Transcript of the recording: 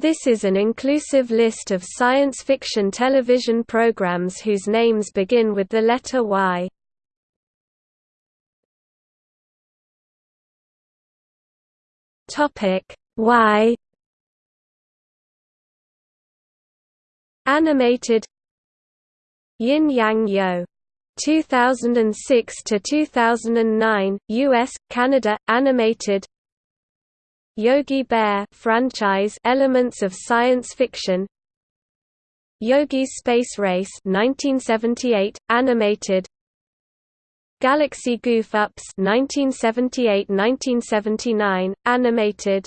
This is an inclusive list of science fiction television programs whose names begin with the letter Y. Topic Y Animated Yin Yang Yo 2006 to 2009 US Canada animated Yogi Bear franchise elements of science fiction. Yogi's Space Race 1978 animated. Galaxy Goof Ups 1978-1979 animated